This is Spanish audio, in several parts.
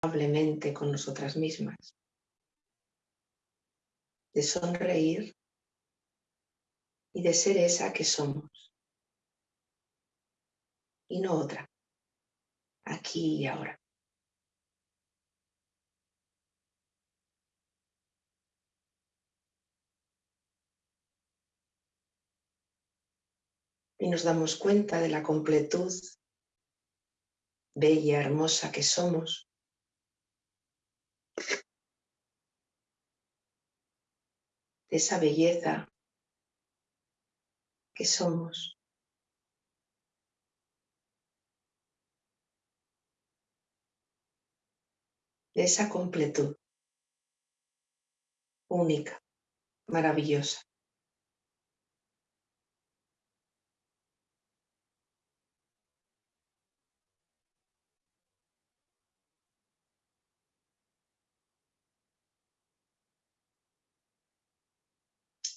con nosotras mismas, de sonreír y de ser esa que somos y no otra, aquí y ahora. Y nos damos cuenta de la completud bella, hermosa que somos. De esa belleza que somos. De esa completud única, maravillosa.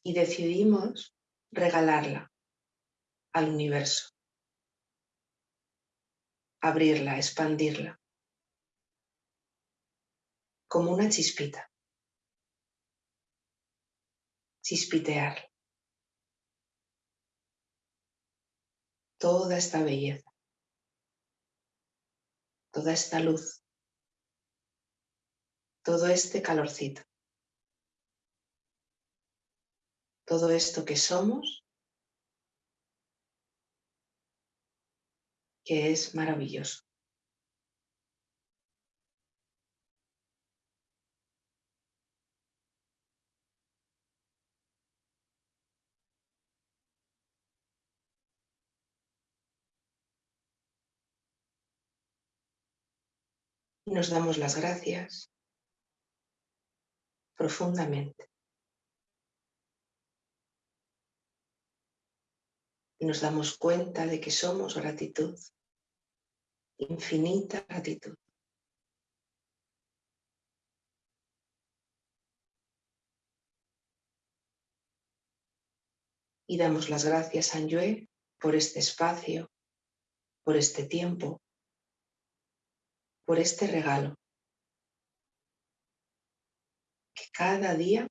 Y decidimos regalarla al universo, abrirla, expandirla, como una chispita, chispitear. Toda esta belleza, toda esta luz, todo este calorcito. Todo esto que somos, que es maravilloso. Nos damos las gracias profundamente. Y nos damos cuenta de que somos gratitud, infinita gratitud. Y damos las gracias a Yue por este espacio, por este tiempo, por este regalo. Que cada día,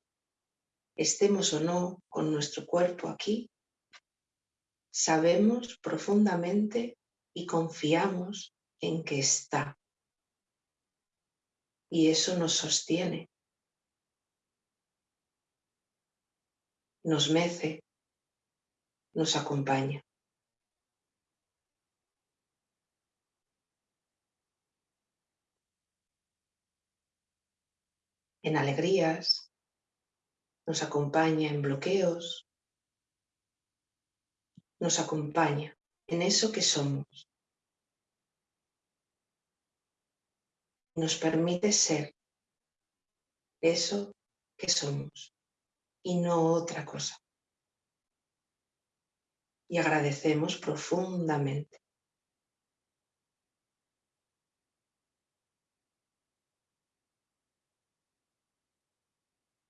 estemos o no con nuestro cuerpo aquí, sabemos profundamente y confiamos en que está. Y eso nos sostiene, nos mece, nos acompaña. En alegrías, nos acompaña en bloqueos, nos acompaña en eso que somos. Nos permite ser eso que somos y no otra cosa. Y agradecemos profundamente.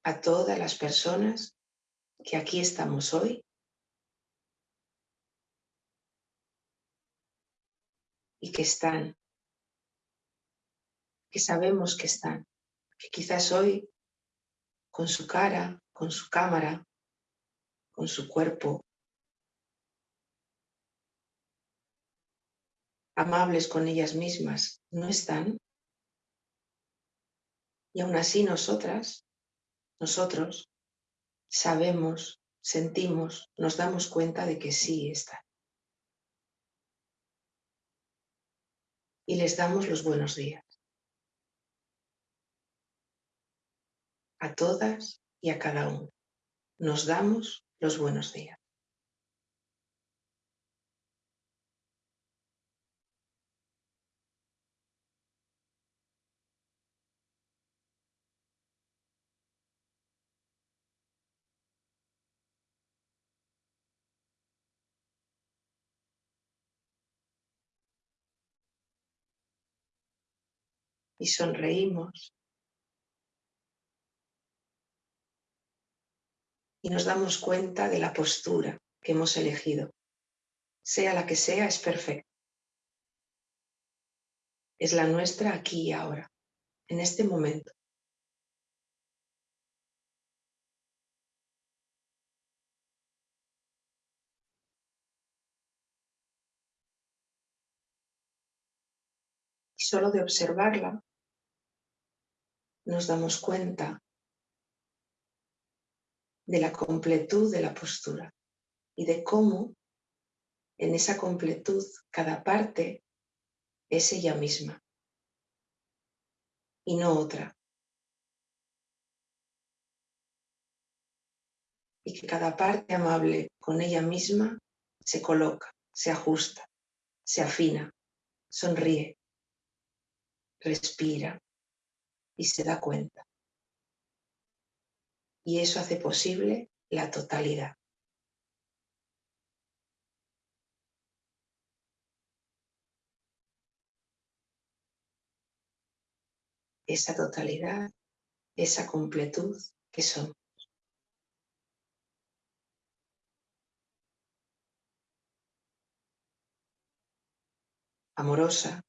a todas las personas que aquí estamos hoy y que están, que sabemos que están, que quizás hoy con su cara, con su cámara, con su cuerpo, amables con ellas mismas, no están. Y aún así nosotras, nosotros, sabemos, sentimos, nos damos cuenta de que sí están. Y les damos los buenos días. A todas y a cada uno. Nos damos los buenos días. Y sonreímos. Y nos damos cuenta de la postura que hemos elegido. Sea la que sea, es perfecta. Es la nuestra aquí y ahora. en este momento. Solo de observarla nos damos cuenta de la completud de la postura y de cómo en esa completud cada parte es ella misma y no otra. Y que cada parte amable con ella misma se coloca, se ajusta, se afina, sonríe, respira y se da cuenta. Y eso hace posible la totalidad. esa totalidad, esa completud que somos. Amorosa,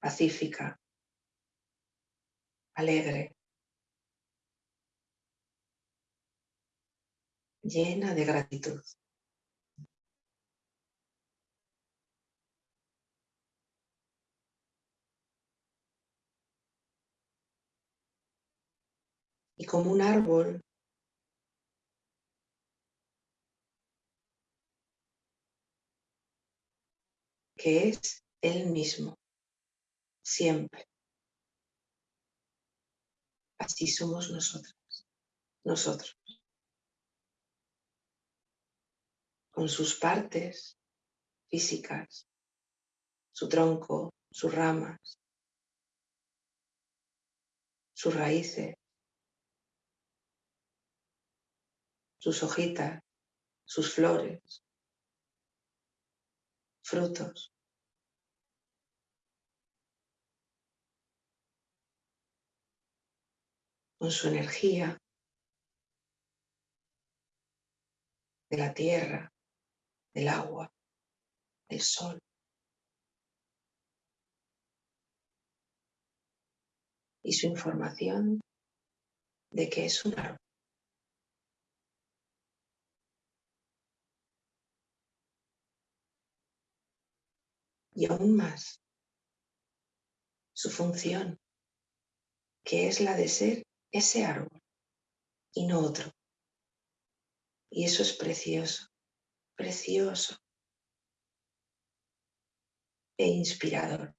pacífica, alegre, llena de gratitud. y como un árbol que es él mismo, siempre. Así somos nosotros, nosotros. Con sus partes físicas, su tronco, sus ramas, sus raíces, sus hojitas, sus flores, frutos. Con su energía de la tierra, del agua, del sol. Y su información de que es un árbol. y aún más su función, que es la de ser ese árbol y no otro. Y eso es precioso, precioso e inspirador.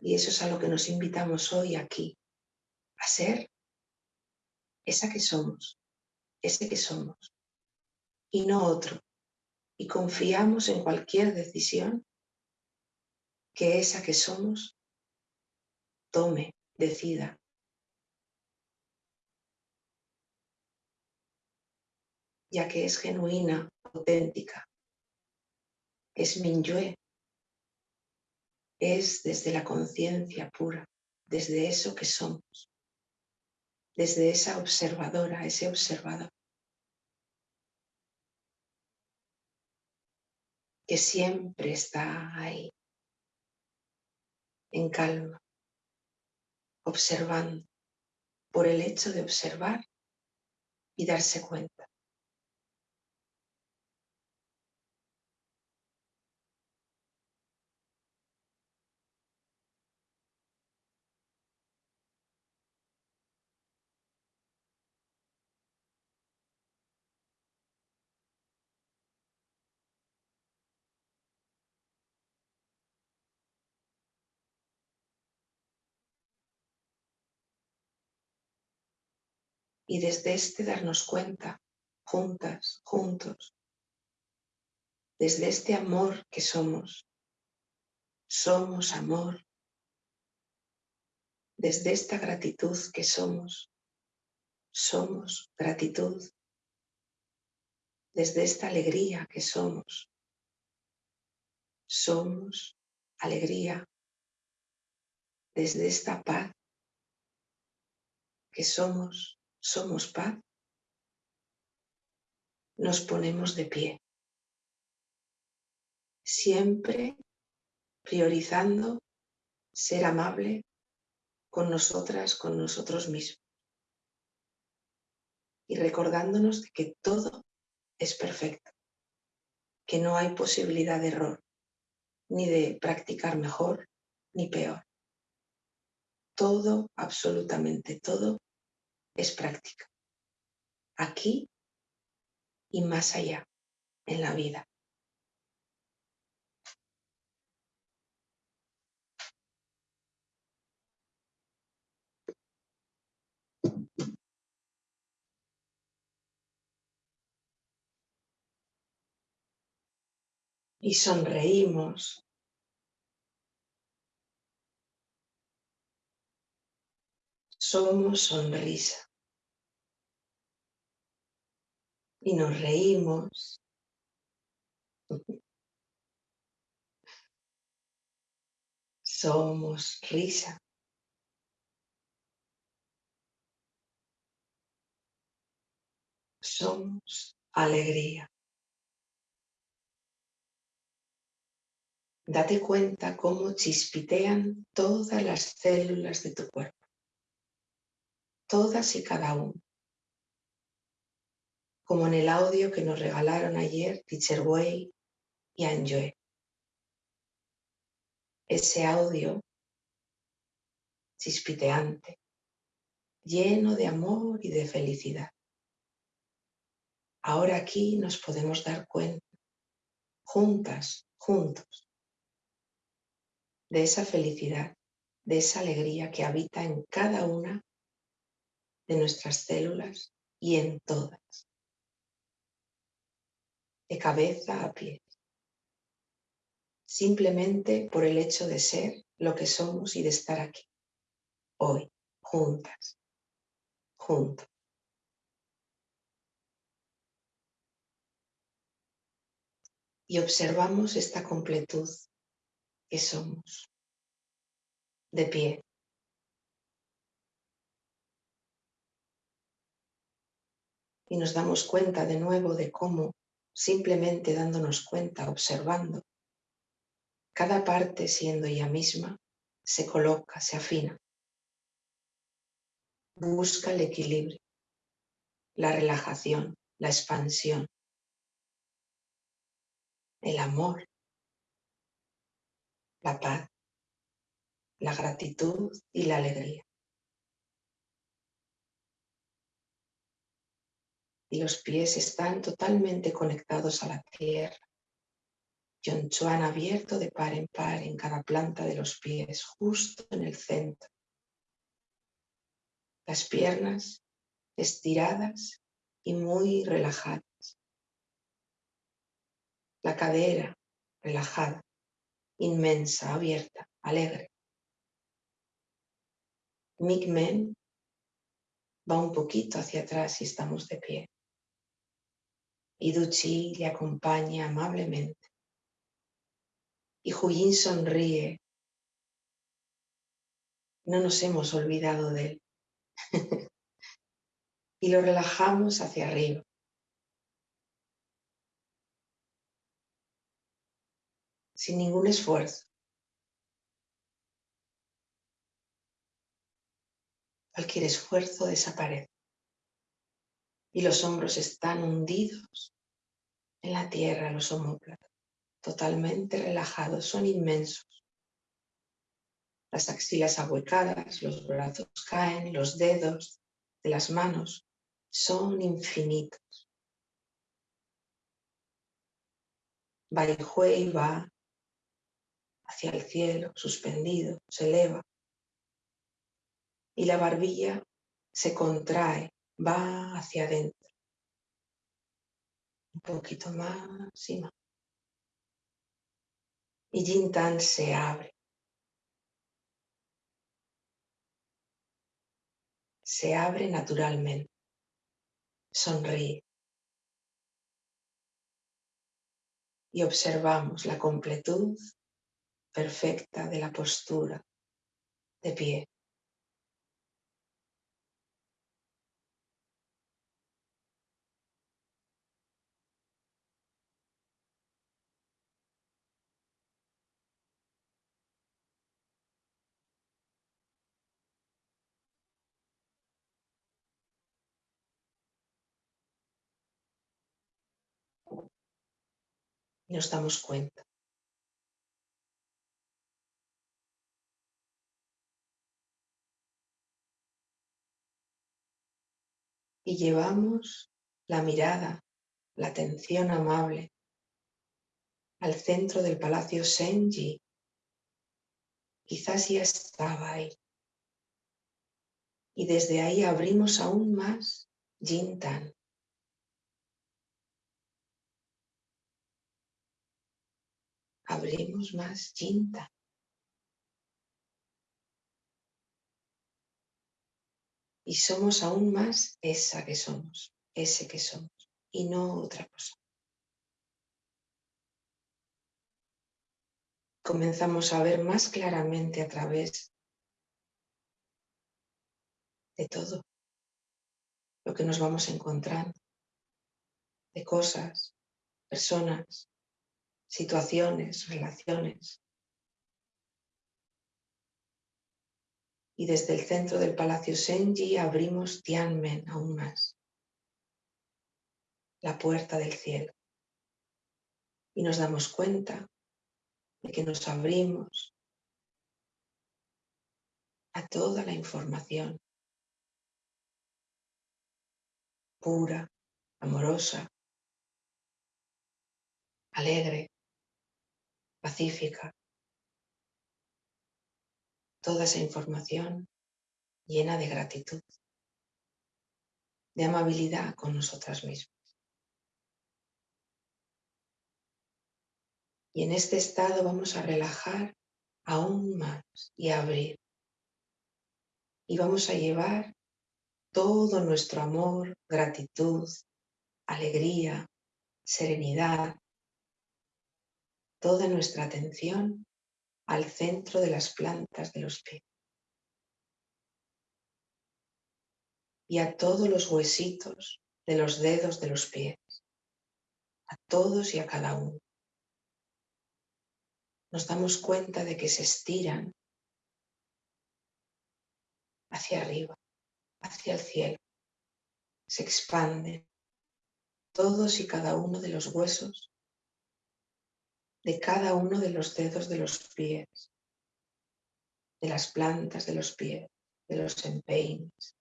Y eso es a lo que nos invitamos hoy aquí, a ser esa que somos, ese que somos, y no otro. Y confiamos en cualquier decisión que esa que somos tome, decida. Ya que es genuina, auténtica. Es Minyue. Es desde la conciencia pura, desde eso que somos desde esa observadora, ese observador. Que siempre está ahí, en calma, observando, por el hecho de observar y darse cuenta. Y desde este darnos cuenta, juntas, juntos, desde este amor que somos, somos amor, desde esta gratitud que somos, somos gratitud, desde esta alegría que somos, somos alegría, desde esta paz que somos, somos paz, nos ponemos de pie. siempre priorizando ser amable con nosotras, con nosotros mismos. Y recordándonos que todo es perfecto, que no hay posibilidad de error, ni de practicar mejor ni peor. Todo, absolutamente todo, es práctica. Aquí y más allá, en la vida. Y sonreímos. Somos sonrisa. Y nos reímos. Somos risa. Somos alegría. Date cuenta cómo chispitean todas las células de tu cuerpo. Todas y cada una. Como en el audio que nos regalaron ayer Teacher y Anjoy. Ese audio chispiteante, lleno de amor y de felicidad. Ahora aquí nos podemos dar cuenta, juntas, juntos, de esa felicidad, de esa alegría que habita en cada una de nuestras células y en todas, de cabeza a pie, simplemente por el hecho de ser lo que somos y de estar aquí, hoy, juntas, juntos. Y observamos esta completud que somos, de pie. Y nos damos cuenta de nuevo de cómo, simplemente dándonos cuenta, observando, cada parte siendo ella misma, se coloca, se afina. Busca el equilibrio, la relajación, la expansión, el amor, la paz, la gratitud y la alegría. Los pies están totalmente conectados a la tierra. Chuan abierto de par en par en cada planta de los pies, justo en el centro. Las piernas estiradas y muy relajadas. La cadera relajada inmensa, abierta, alegre. Migmen va un poquito hacia atrás y estamos de pie. Y Duchi le acompaña amablemente. Y Huyin sonríe. No nos hemos olvidado de él. y lo relajamos hacia arriba. sin ningún esfuerzo. Cualquier esfuerzo desaparece y los hombros están hundidos en la tierra, los homóplatos, totalmente relajados, son inmensos. Las axilas ahuecadas, los brazos caen, los dedos de las manos son infinitos. Bai Hui va hacia el cielo, suspendido, se eleva. Y la barbilla se contrae, va hacia adentro. Un poquito más y más. Y Jintan se abre. Se abre naturalmente. Sonríe. Y observamos la completud perfecta de la postura de pie. Nos damos cuenta. Y llevamos la mirada, la atención amable al centro del palacio Senji. Quizás ya estaba ahí. Y desde ahí abrimos aún más Jintan. Abrimos más Jintan. Y somos aún más esa que somos, ese que somos, y no otra cosa. Comenzamos a ver más claramente a través de todo lo que nos vamos encontrando, de cosas, personas, situaciones, relaciones. Y desde el centro del Palacio Senji abrimos Tianmen aún más, la puerta del cielo. Y nos damos cuenta de que nos abrimos a toda la información pura, amorosa, alegre, pacífica. Toda esa información llena de gratitud, de amabilidad con nosotras mismas. Y en este estado vamos a relajar aún más y a abrir. Y vamos a llevar todo nuestro amor, gratitud, alegría, serenidad, toda nuestra atención al centro de las plantas de los pies. Y a todos los huesitos de los dedos de los pies. A todos y a cada uno. Nos damos cuenta de que se estiran hacia arriba hacia el cielo. Se expanden todos y cada uno de los huesos de cada uno de los dedos de los pies, de las plantas de los pies, de los empeines,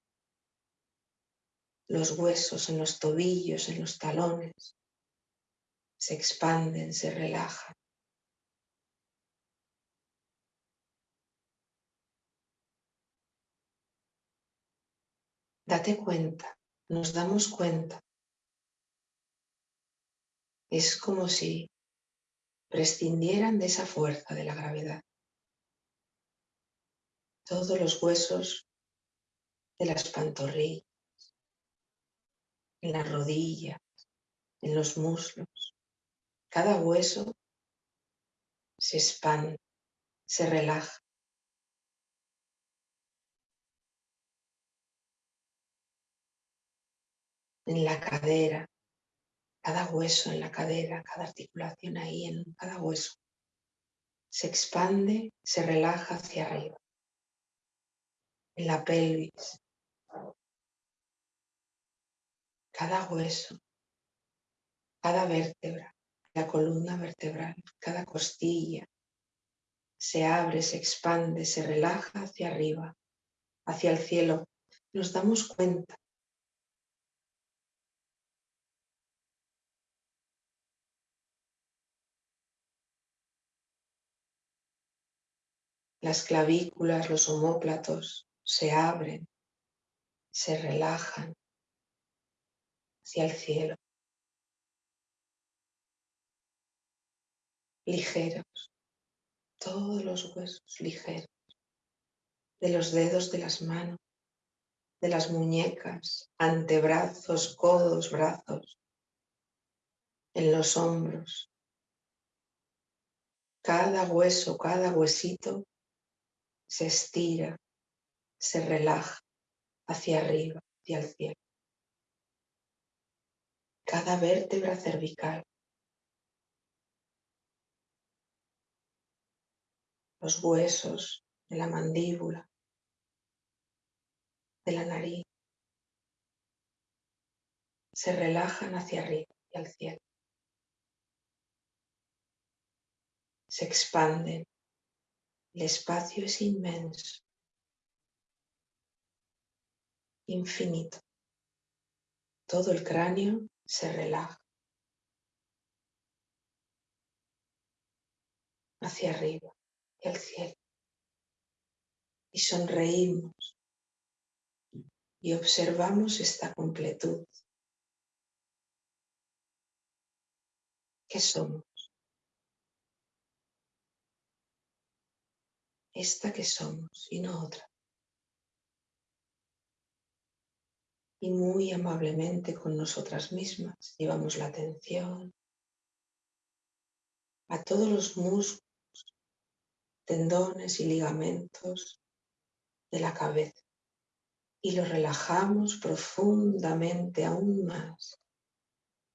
los huesos en los tobillos, en los talones, se expanden, se relajan. Date cuenta, nos damos cuenta. Es como si prescindieran de esa fuerza de la gravedad. Todos los huesos de las pantorrillas, en las rodillas, en los muslos, cada hueso se expande, se relaja. en la cadera, cada hueso en la cadera, cada articulación ahí en cada hueso. Se expande, se relaja hacia arriba. En la pelvis. Cada hueso, cada vértebra, la columna vertebral, cada costilla. Se abre, se expande, se relaja hacia arriba, hacia el cielo. Nos damos cuenta Las clavículas, los homóplatos se abren, se relajan hacia el cielo. Ligeros, todos los huesos ligeros, de los dedos de las manos, de las muñecas, antebrazos, codos, brazos, en los hombros. Cada hueso, cada huesito se estira, se relaja hacia arriba, hacia el cielo. Cada vértebra cervical. Los huesos de la mandíbula, de la nariz, se relajan hacia arriba, hacia el cielo. se expanden. El espacio es inmenso, infinito. Todo el cráneo se relaja hacia arriba y al cielo. Y sonreímos y observamos esta completud. ¿Qué somos? Esta que somos y no otra. Y muy amablemente con nosotras mismas llevamos la atención a todos los músculos, tendones y ligamentos de la cabeza y lo relajamos profundamente aún más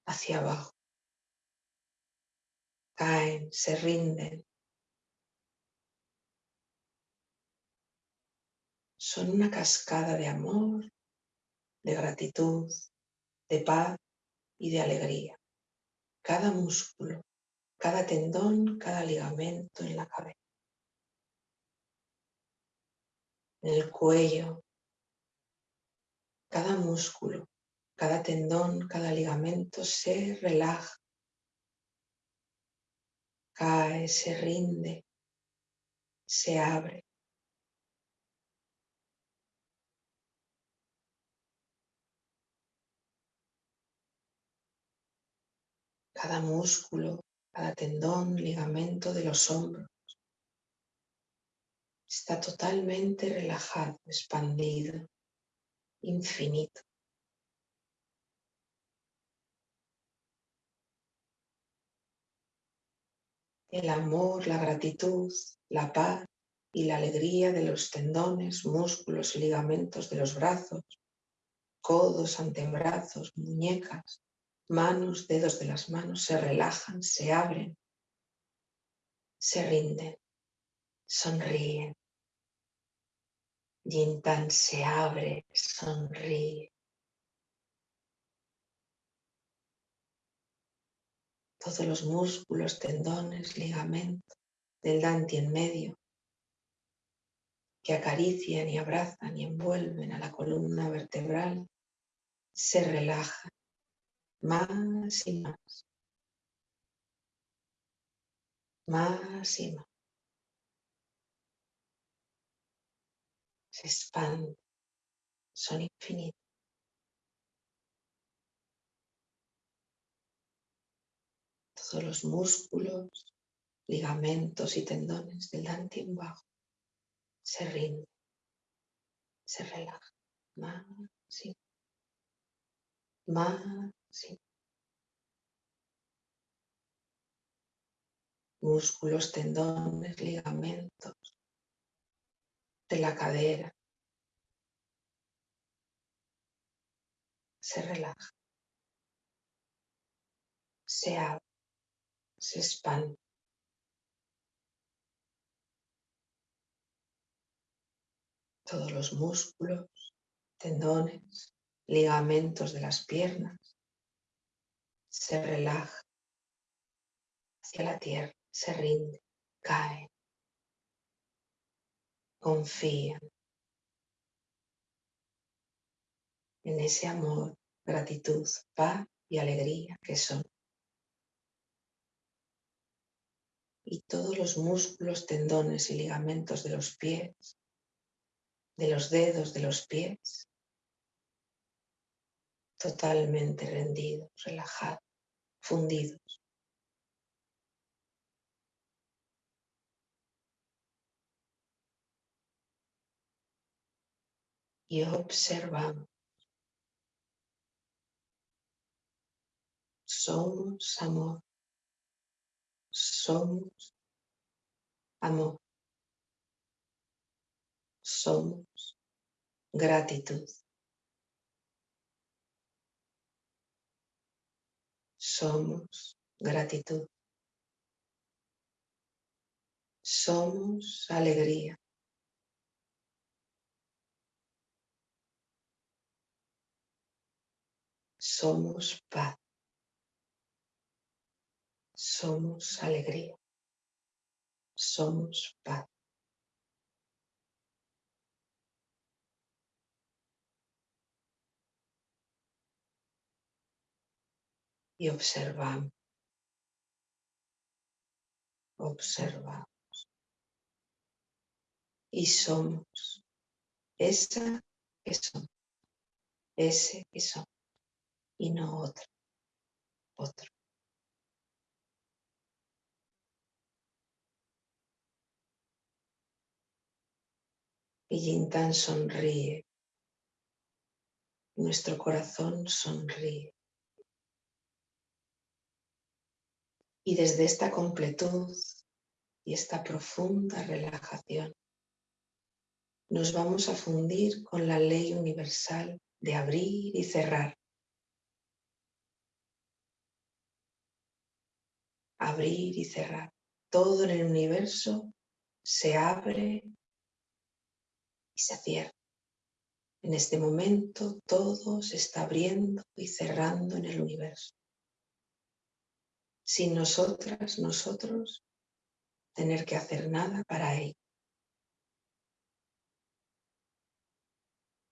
hacia abajo. Caen, se rinden. Son una cascada de amor, de gratitud, de paz y de alegría. Cada músculo, cada tendón, cada ligamento en la cabeza. En el cuello, cada músculo, cada tendón, cada ligamento se relaja, cae, se rinde, se abre. Cada músculo, cada tendón, ligamento de los hombros está totalmente relajado, expandido infinito. El amor, la gratitud, la paz y la alegría de los tendones, músculos y ligamentos de los brazos, codos, antebrazos, muñecas, manos, dedos de las manos se relajan, se abren, se rinden, sonríen. Yintan se abre, sonríe. Todos los músculos, tendones, ligamentos del Danti en medio que acarician y abrazan y envuelven a la columna vertebral se relajan más y más. Más y más. se expanden, son infinitos. Todos los músculos, ligamentos y tendones del en bajo se rinden, se relajan más y más músculos, tendones, ligamentos, de la cadera. Se relaja. Se abre. Se expande. Todos los músculos, tendones, ligamentos de las piernas se relaja hacia la tierra, se rinde, cae confían en ese amor, gratitud, paz y alegría que son. Y todos los músculos, tendones y ligamentos de los pies, de los dedos de los pies, totalmente rendidos, relajados, fundidos. y observamos. Somos amor. Somos amor. Somos gratitud. Somos gratitud. Somos alegría. Somos paz. Somos alegría. somos paz. Y observamos, observamos. Y somos esa que somos, ese que somos, y no otro, otro. Y Yintan sonríe. Nuestro corazón sonríe. Y desde esta completud y esta profunda relajación, nos vamos a fundir con la ley universal de abrir y cerrar. Abrir y cerrar. Todo en el universo se abre se cierra. En este momento todo se está abriendo y cerrando en el universo. Sin nosotras, nosotros, tener que hacer nada para ello.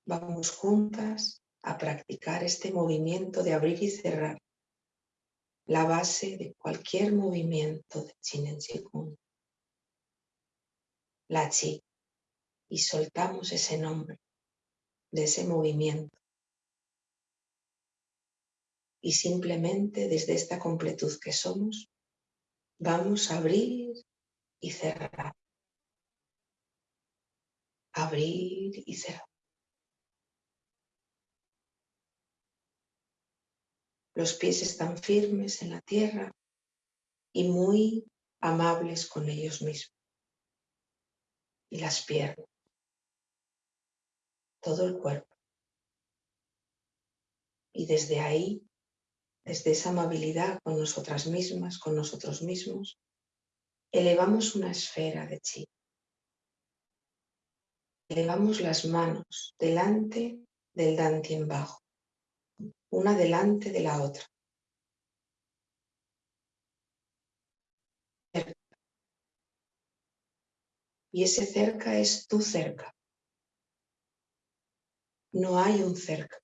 Vamos juntas a practicar este movimiento de abrir y cerrar, la base de cualquier movimiento de Chin en La Chi y soltamos ese nombre de ese movimiento. Y simplemente desde esta completud que somos, vamos a abrir y cerrar. Abrir y cerrar. Los pies están firmes en la tierra y muy amables con ellos mismos. Y las piernas todo el cuerpo. Y desde ahí, desde esa amabilidad con nosotras mismas, con nosotros mismos, elevamos una esfera de chi. Elevamos las manos delante del dantien bajo, una delante de la otra. Y ese cerca es tu cerca. No hay un cerca.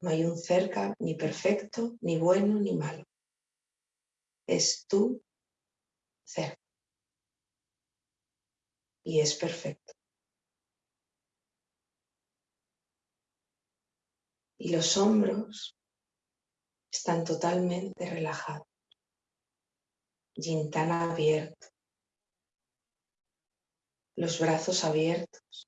No hay un cerca ni perfecto, ni bueno, ni malo. Es tú cerca. Y es perfecto. Y los hombros están totalmente relajados. Gintana abierto los brazos abiertos,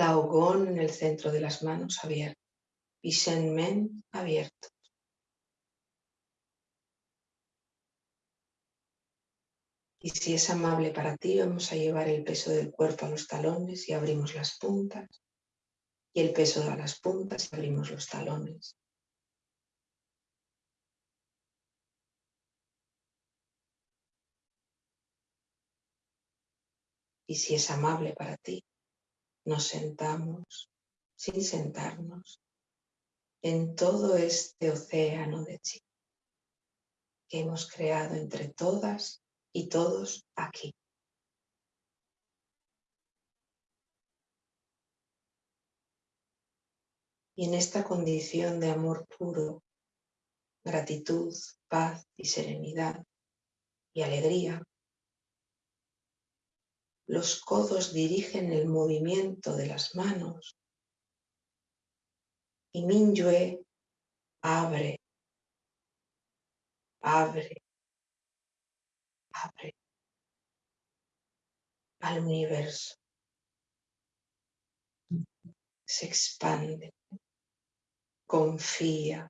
la ogón en el centro de las manos abierta y abierto. Y si es amable para ti, vamos a llevar el peso del cuerpo a los talones y abrimos las puntas. Y el peso a las puntas y abrimos los talones. Y si es amable para ti, nos sentamos sin sentarnos en todo este océano de chi que hemos creado entre todas y todos aquí. Y en esta condición de amor puro, gratitud, paz y serenidad y alegría, los codos dirigen el movimiento de las manos y Minyue abre, abre, abre al universo. Se expande, confía,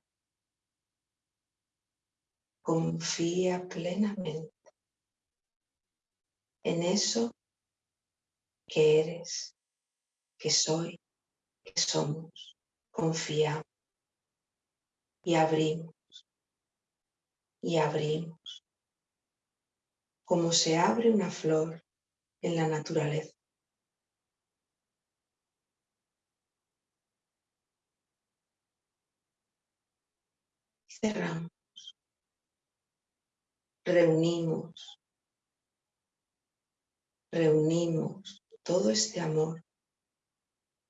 confía plenamente en eso que eres, que soy, que somos. Confiamos y abrimos y abrimos. Como se abre una flor en la naturaleza. cerramos. Reunimos, reunimos todo este amor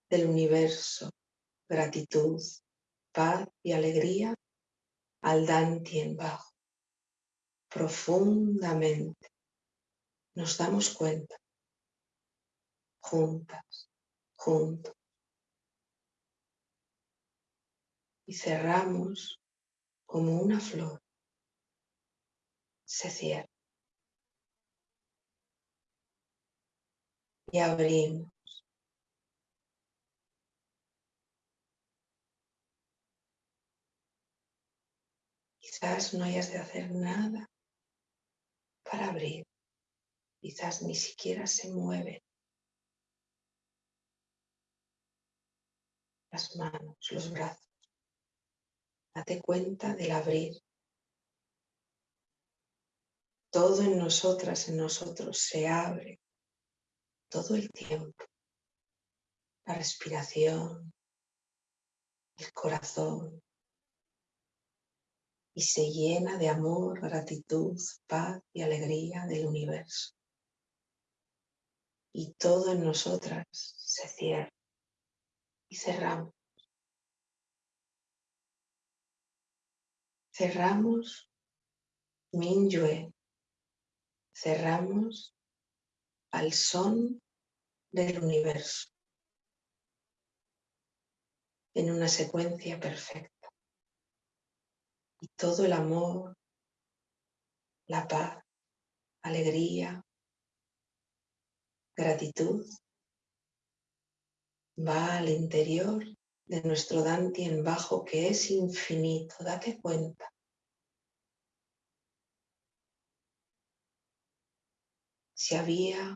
del universo, gratitud, paz y alegría al Dantien bajo. Profundamente nos damos cuenta, juntas, juntos, y cerramos como una flor. Se cierra. Y abrimos. Quizás no hayas de hacer nada para abrir. Quizás ni siquiera se mueve las manos, los brazos. Date cuenta del abrir. Todo en nosotras, en nosotros se abre todo el tiempo. La respiración, el corazón, y se llena de amor, gratitud, paz y alegría del universo. Y todo en nosotras se cierra y cerramos. Cerramos Minyue, cerramos al son del universo. En una secuencia perfecta. Y todo el amor, la paz, alegría, gratitud va al interior de nuestro en bajo que es infinito, date cuenta. Si había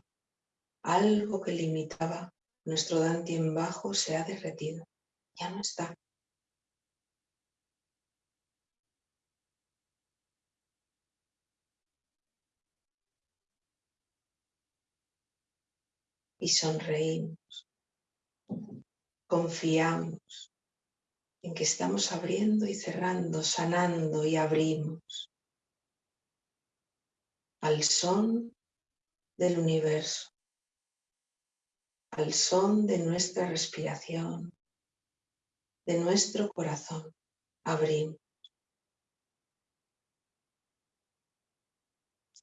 algo que limitaba nuestro en bajo se ha derretido, ya no está. y sonreímos. Confiamos en que estamos abriendo y cerrando, sanando y abrimos al son del universo, al son de nuestra respiración, de nuestro corazón. Abrimos.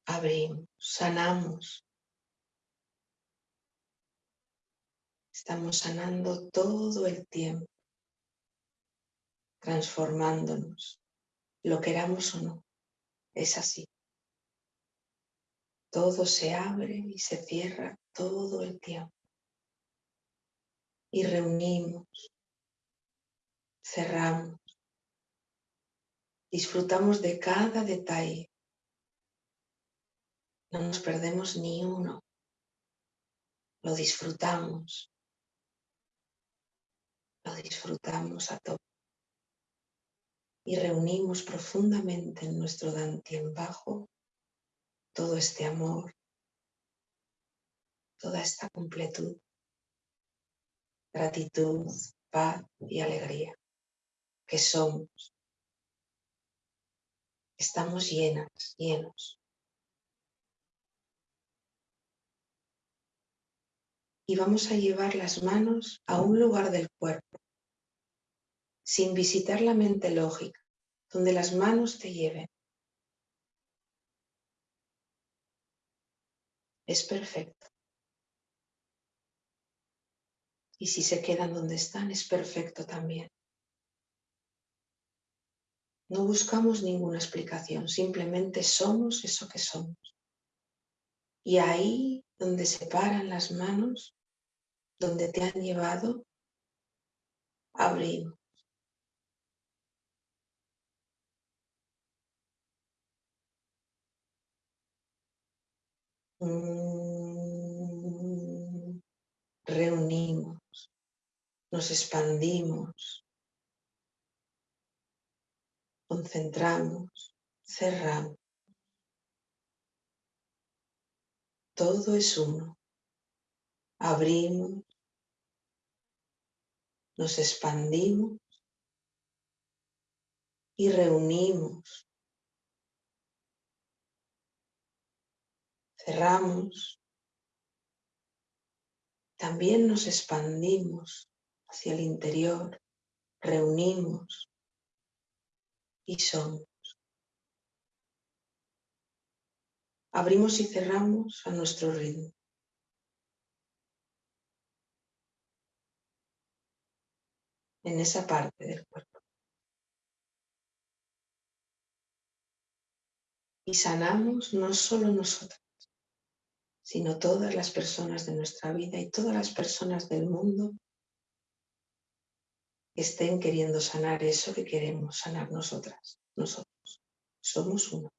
Abrimos, sanamos, Estamos sanando todo el tiempo, transformándonos, lo queramos o no, es así. Todo se abre y se cierra todo el tiempo. Y reunimos, cerramos, disfrutamos de cada detalle. No nos perdemos ni uno, lo disfrutamos. Lo disfrutamos a tope. Y reunimos profundamente en nuestro Dantien bajo todo este amor, toda esta completud, gratitud, paz y alegría que somos. Estamos llenas, llenos. y vamos a llevar las manos a un lugar del cuerpo, sin visitar la mente lógica, donde las manos te lleven. Es perfecto. Y si se quedan donde están, es perfecto también. No buscamos ninguna explicación, simplemente somos eso que somos. Y ahí donde se paran las manos, donde te han llevado, abrimos. Mm, reunimos, nos expandimos, concentramos, cerramos. Todo es uno. Abrimos, nos expandimos y reunimos. Cerramos. También nos expandimos hacia el interior, reunimos y somos. Abrimos y cerramos a nuestro ritmo. En esa parte del cuerpo. Y sanamos no solo nosotras, sino todas las personas de nuestra vida y todas las personas del mundo estén queriendo sanar eso que queremos sanar nosotras, nosotros. Somos uno.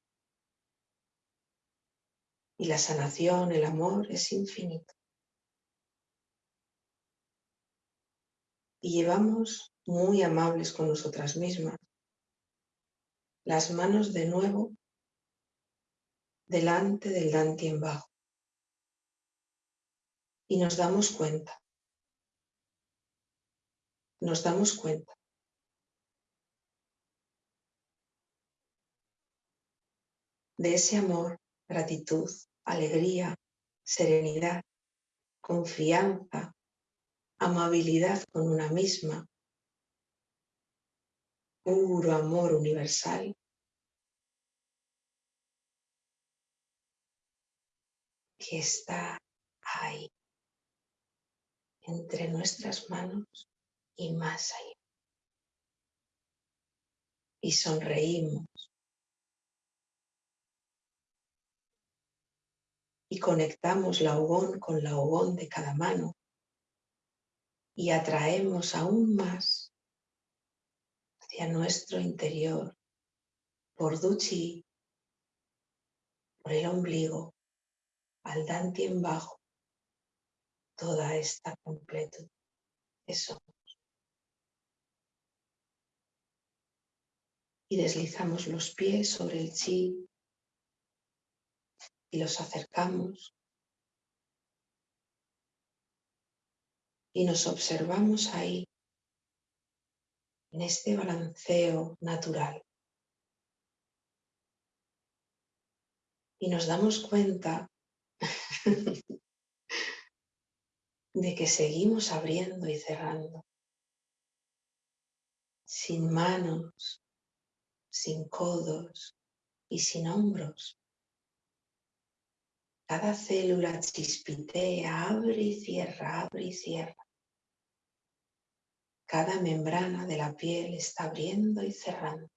Y la sanación, el amor es infinito. Y llevamos muy amables con nosotras mismas las manos de nuevo delante del en bajo. Y nos damos cuenta, nos damos cuenta. De ese amor gratitud, alegría, serenidad, confianza, amabilidad con una misma, puro amor universal, que está ahí, entre nuestras manos y más allá. Y sonreímos. Y conectamos la ogón con la ogón de cada mano. Y atraemos aún más hacia nuestro interior por Duchi, por el ombligo, al Dantien bajo, toda esta completud que Y deslizamos los pies sobre el chi y los acercamos y nos observamos ahí en este balanceo natural. Y nos damos cuenta de que seguimos abriendo y cerrando, sin manos, sin codos y sin hombros. Cada célula chispitea, abre y cierra, abre y cierra. Cada membrana de la piel está abriendo y cerrando.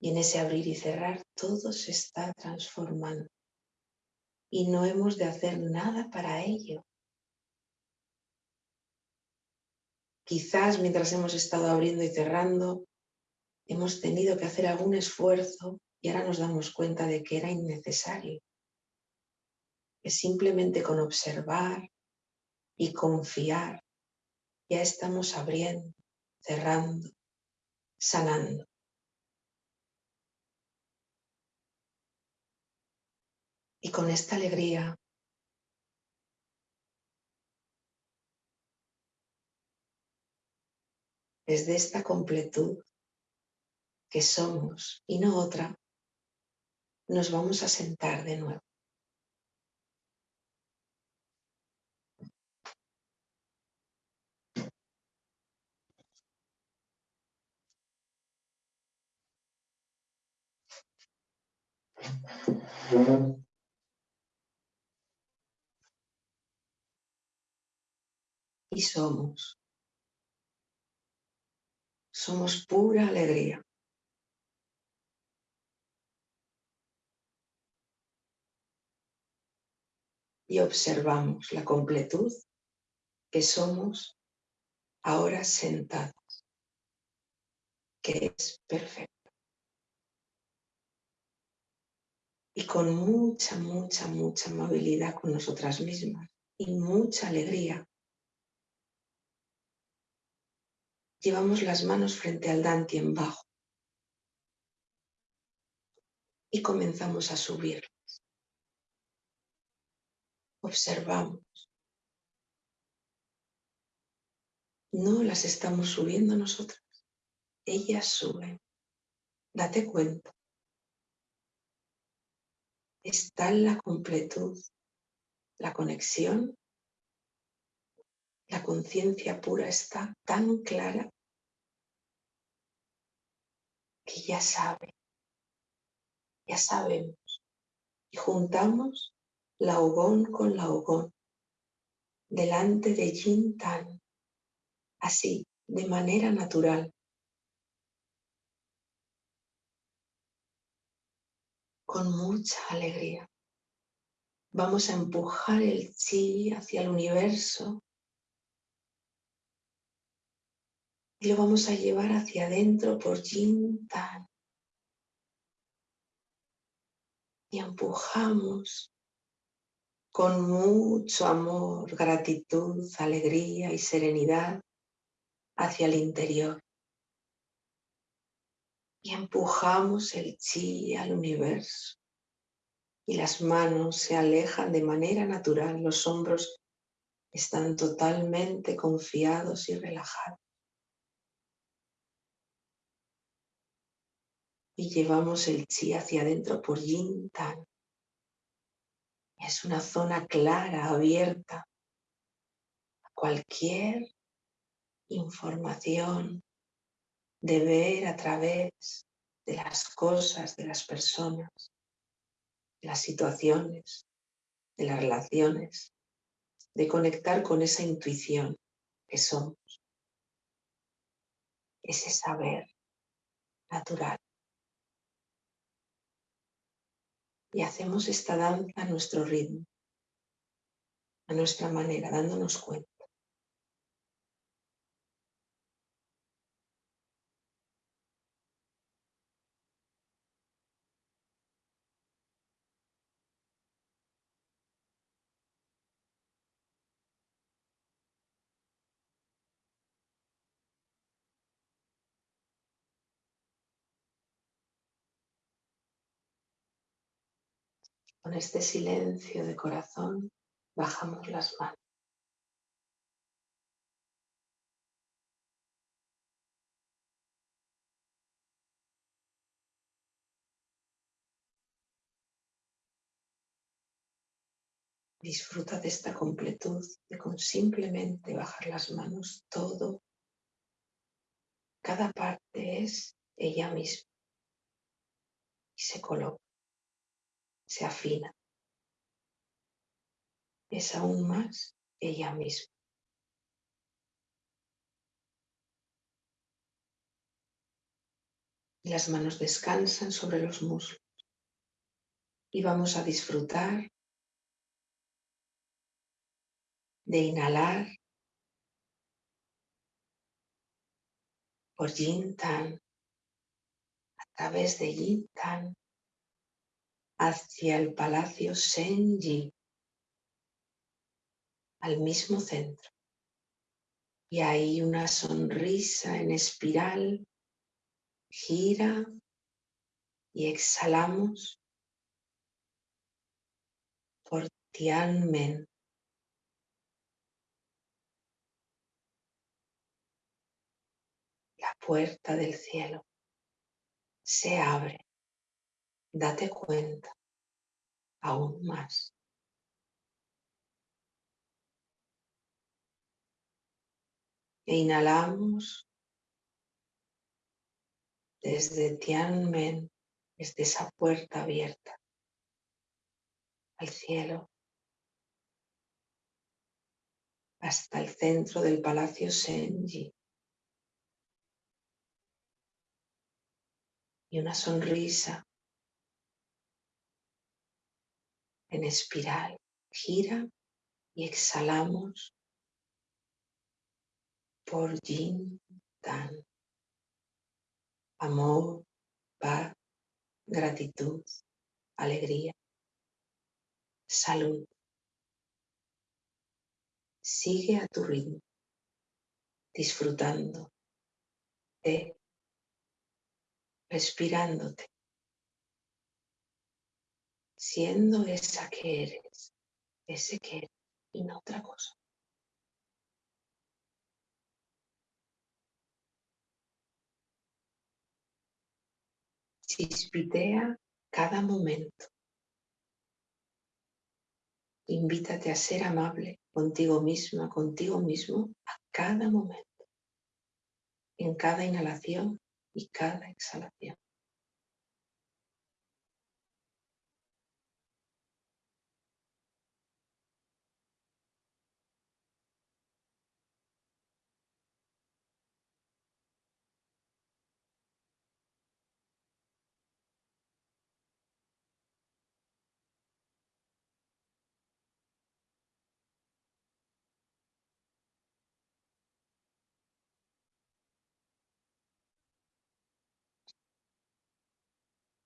Y en ese abrir y cerrar todo se está transformando. Y no hemos de hacer nada para ello. Quizás mientras hemos estado abriendo y cerrando, hemos tenido que hacer algún esfuerzo y ahora nos damos cuenta de que era innecesario que simplemente con observar y confiar ya estamos abriendo, cerrando, sanando. Y con esta alegría desde esta completud que somos y no otra, nos vamos a sentar de nuevo. Y somos. Somos pura alegría. Y observamos la completud que somos ahora sentados, que es perfecto. y con mucha, mucha, mucha amabilidad con nosotras mismas y mucha alegría. Llevamos las manos frente al en bajo y comenzamos a subirlas. Observamos. No las estamos subiendo nosotras, ellas suben. Date cuenta. Está en la completud, la conexión, la conciencia pura está tan clara que ya sabe, ya sabemos. Y juntamos la ogón con la ogón, delante de Yin Tan, así, de manera natural. Con mucha alegría. Vamos a empujar el chi hacia el universo y lo vamos a llevar hacia adentro por Yin Tan. Y empujamos con mucho amor, gratitud, alegría y serenidad hacia el interior. Y empujamos el chi al universo. Y las manos se alejan de manera natural, los hombros están totalmente confiados y relajados. Y llevamos el chi hacia adentro por yin tan. Es una zona clara, abierta a cualquier información de ver a través de las cosas, de las personas, de las situaciones, de las relaciones, de conectar con esa intuición que somos, ese saber natural. Y hacemos esta danza a nuestro ritmo, a nuestra manera, dándonos cuenta. Con este silencio de corazón bajamos las manos. Disfruta de esta completud de con simplemente bajar las manos todo, cada parte es ella misma y se coloca se afina. Es aún más ella misma. Las manos descansan sobre los muslos y vamos a disfrutar de inhalar por Yin Tan, a través de Yin Tan, hacia el Palacio Senji, al mismo centro. Y ahí una sonrisa en espiral, gira y exhalamos por Tianmen. La puerta del cielo se abre date cuenta aún más. E inhalamos desde Tianmen, desde esa puerta abierta al cielo, hasta el centro del Palacio Senji. Y una sonrisa en espiral. Gira y exhalamos por Yin Tan. Amor, paz, gratitud, alegría, salud. Sigue a tu ritmo, disfrutando de respirándote siendo esa que eres, ese que eres y no otra cosa. chispitea cada momento. Invítate a ser amable contigo misma, contigo mismo a cada momento, en cada inhalación y cada exhalación.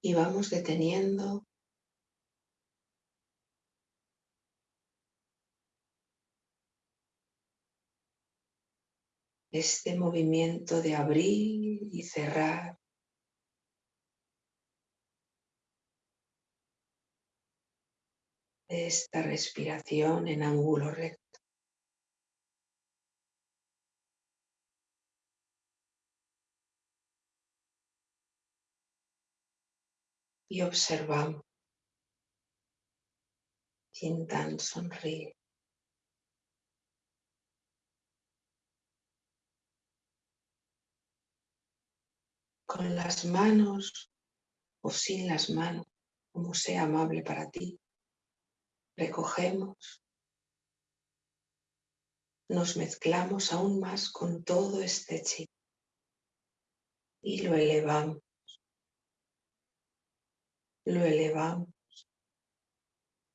Y vamos deteniendo este movimiento de abrir y cerrar esta respiración en ángulo recto. Y observamos. tan sonríe. Con las manos o sin las manos, como sea amable para ti recogemos, nos mezclamos aún más con todo este chi y lo elevamos, lo elevamos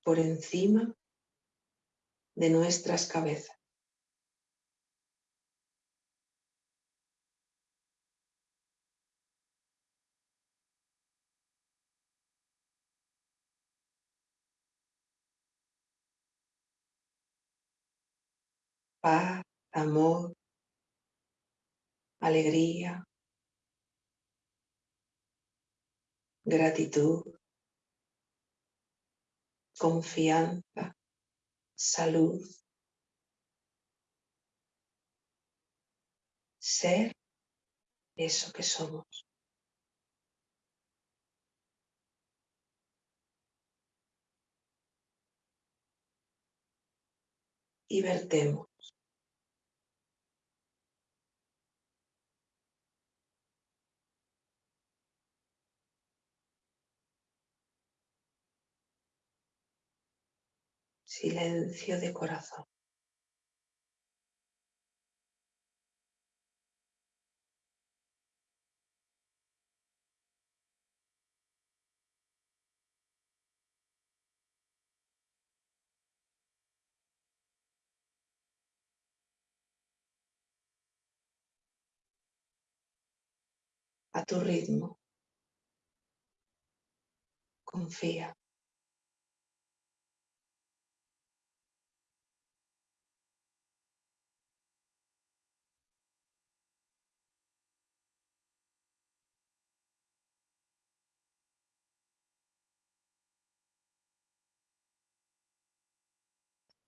por encima de nuestras cabezas. paz, amor, alegría, gratitud, confianza, salud, ser eso que somos. Y vertemos silencio de corazón. a tu ritmo. Confía.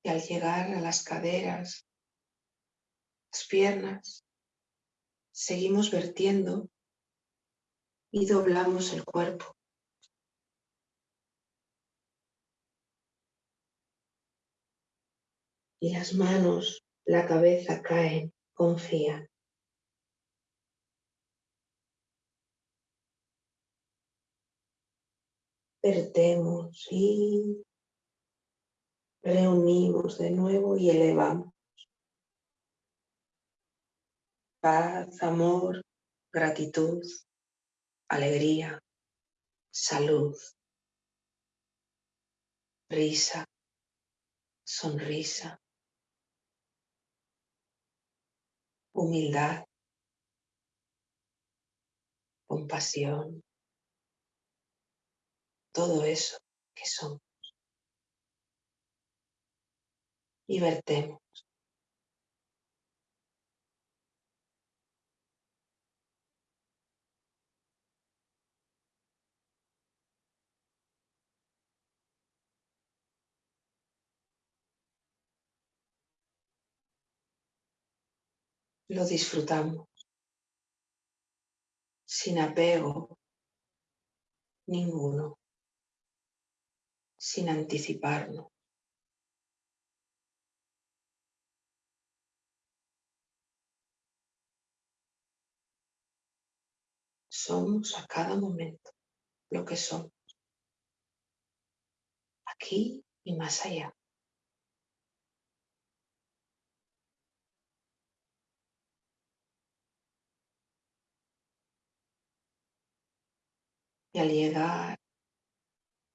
Y al llegar a las caderas, las piernas, seguimos vertiendo y doblamos el cuerpo. Y las manos, la cabeza caen, confían. Vertemos y reunimos de nuevo y elevamos. Paz, amor, gratitud, alegría, salud, risa, sonrisa, humildad, compasión, todo eso que somos. Y vertemos. Lo disfrutamos sin apego ninguno, sin anticiparnos. Somos a cada momento lo que somos, aquí y más allá. Y al llegar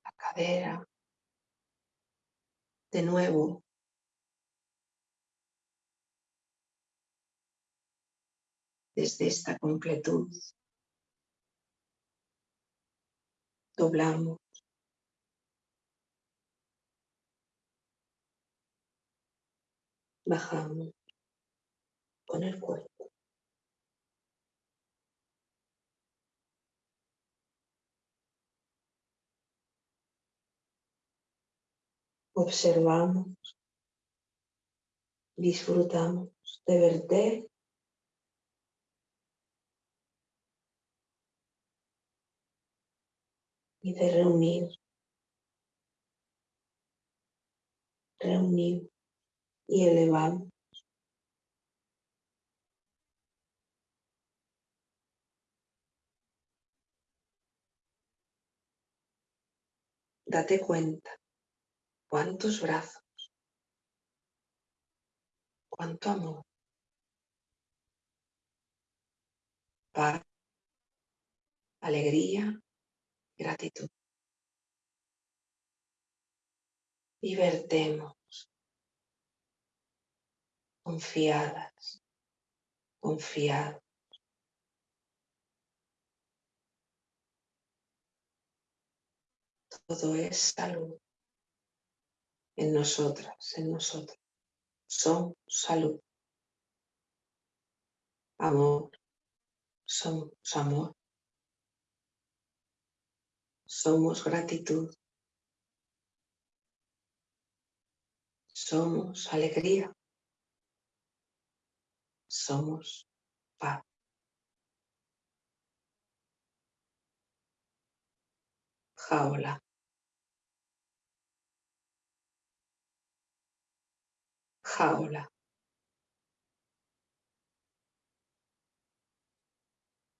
la cadera, de nuevo, desde esta completud, doblamos. Bajamos con el cuerpo. Observamos, disfrutamos de verter y de reunir, reunir y elevar. Date cuenta cuántos brazos, cuánto amor, paz, alegría gratitud. Y vertemos confiadas, confiados. Todo es salud en nosotras, en nosotros. Son salud. Amor. Somos amor. Somos gratitud. Somos alegría. Somos paz. Jaula. Jaula.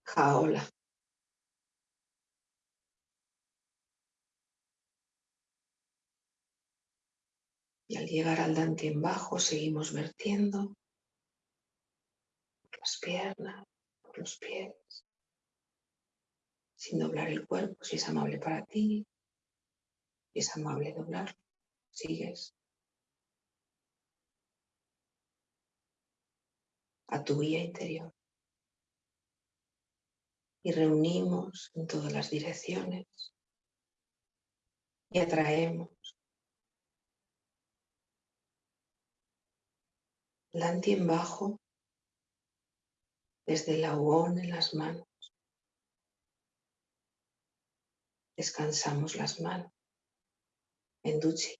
Jaula. Y al llegar al dantien bajo seguimos vertiendo por las piernas, por los pies, sin doblar el cuerpo si es amable para ti, si es amable doblarlo, sigues. A tu guía interior. Y reunimos en todas las direcciones y atraemos en bajo, desde el ahogón en las manos. Descansamos las manos en duchi.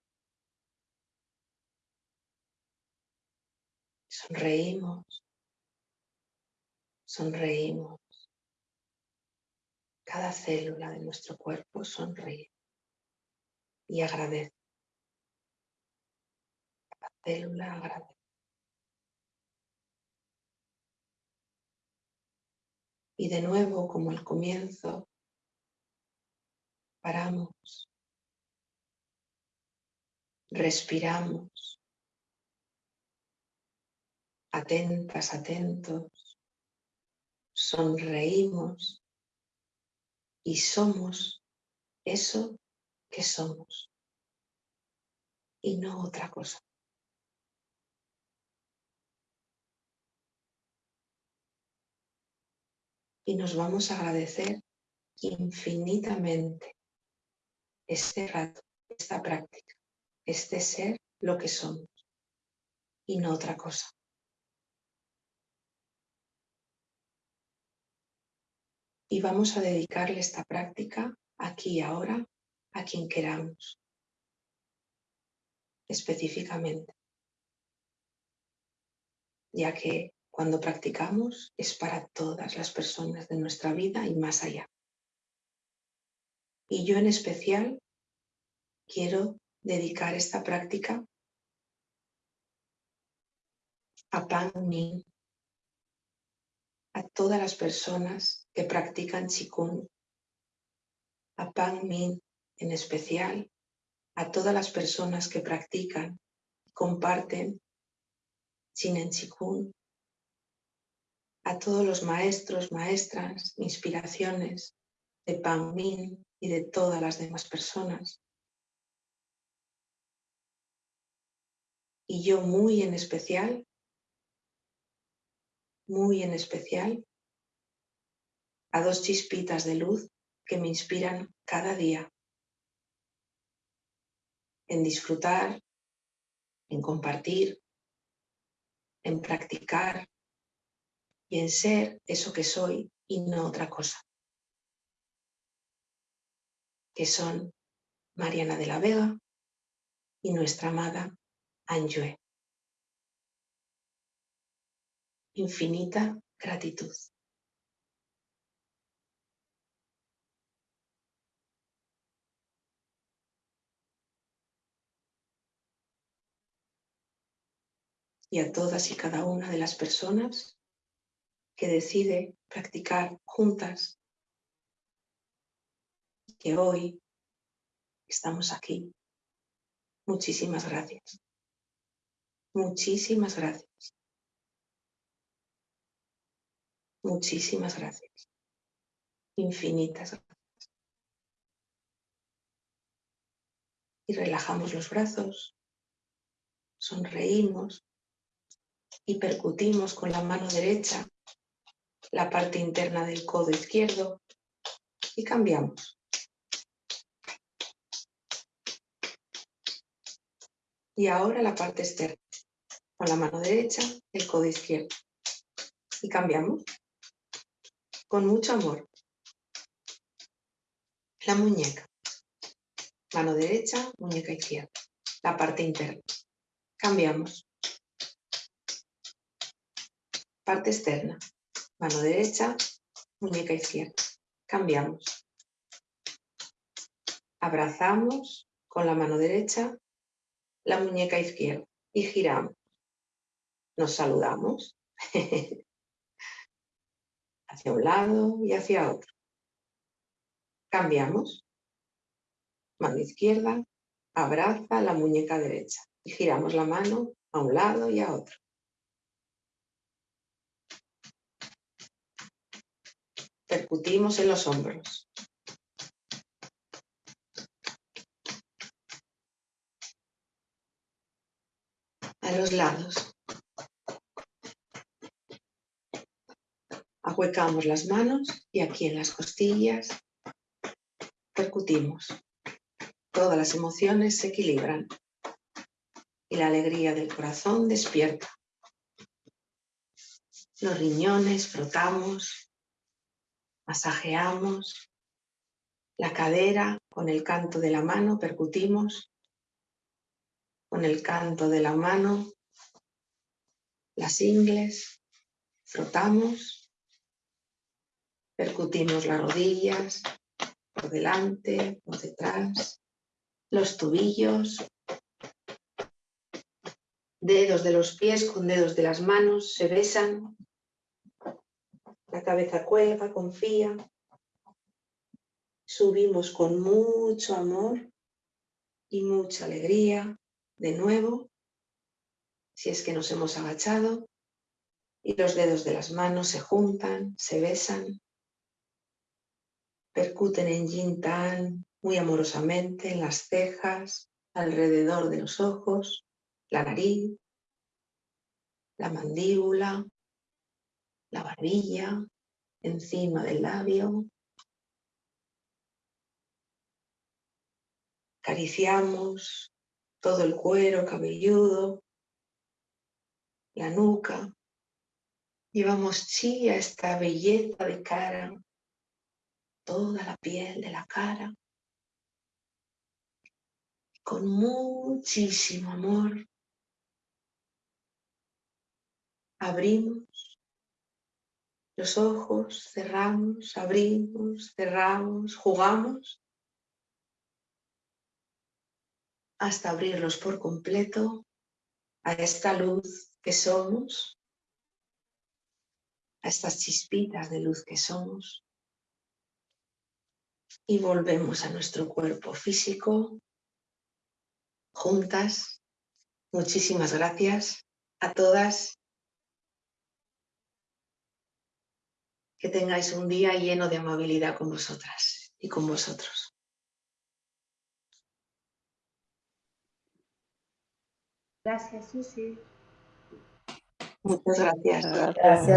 Sonreímos, sonreímos. Cada célula de nuestro cuerpo sonríe y agradece. Cada célula agradece. Y de nuevo, como al comienzo, paramos, respiramos, atentas, atentos, sonreímos. Y somos eso que somos. Y no otra cosa. Y nos vamos a agradecer infinitamente este rato, esta práctica, este ser lo que somos y no otra cosa. Y vamos a dedicarle esta práctica aquí y ahora a quien queramos, específicamente, ya que cuando practicamos es para todas las personas de nuestra vida y más allá. Y yo en especial quiero dedicar esta práctica a Pan Min, a todas las personas que practican Qigong, a Pan Min en especial, a todas las personas que practican y comparten en Qigong, a todos los maestros, maestras, inspiraciones de Pan Min y de todas las demás personas. Y yo muy en especial muy en especial a dos chispitas de luz que me inspiran cada día en disfrutar, en compartir, en practicar y en ser eso que soy y no otra cosa. Que son Mariana de la Vega y nuestra amada Anjue. infinita gratitud. Y a todas y cada una de las personas que decide practicar juntas, que hoy estamos aquí. Muchísimas gracias. Muchísimas gracias. Muchísimas gracias. Infinitas gracias. Y relajamos los brazos, sonreímos y percutimos con la mano derecha la parte interna del codo izquierdo y cambiamos. Y ahora la parte externa, con la mano derecha el codo izquierdo. Y cambiamos con mucho amor. La muñeca. Mano derecha, muñeca izquierda. La parte interna. Cambiamos. Parte externa. Mano derecha, muñeca izquierda. Cambiamos. Abrazamos con la mano derecha la muñeca izquierda y giramos. Nos saludamos. hacia un lado y hacia otro. Cambiamos. Mano izquierda, abraza la muñeca derecha y giramos la mano a un lado y a otro. Percutimos en los hombros. A los lados. Ahuecamos las manos y aquí en las costillas percutimos. Todas las emociones se equilibran y la alegría del corazón despierta. Los riñones frotamos, masajeamos, la cadera con el canto de la mano percutimos, con el canto de la mano, las ingles, frotamos Percutimos las rodillas, por delante, por detrás, los tobillos, dedos de los pies con dedos de las manos se besan, la cabeza cuelga, confía, subimos con mucho amor y mucha alegría de nuevo, si es que nos hemos agachado, y los dedos de las manos se juntan, se besan, Percuten en yin tan muy amorosamente en las cejas, alrededor de los ojos, la nariz, la mandíbula, la barbilla, encima del labio. Acariciamos todo el cuero cabelludo, la nuca. Llevamos chi a esta belleza de cara toda la piel de la cara. Con muchísimo amor abrimos los ojos, cerramos, abrimos, cerramos, jugamos hasta abrirlos por completo a esta luz que somos, a estas chispitas de luz que somos. Y volvemos a nuestro cuerpo físico, juntas. Muchísimas gracias a todas Que tengáis un día lleno de amabilidad con vosotras y con vosotros. Gracias, Susi. Muchas gracias. Gracias.